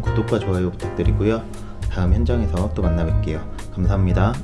구독과 좋아요 부탁드리고요. 다음 현장에서 또 만나 뵐게요. 감사합니다.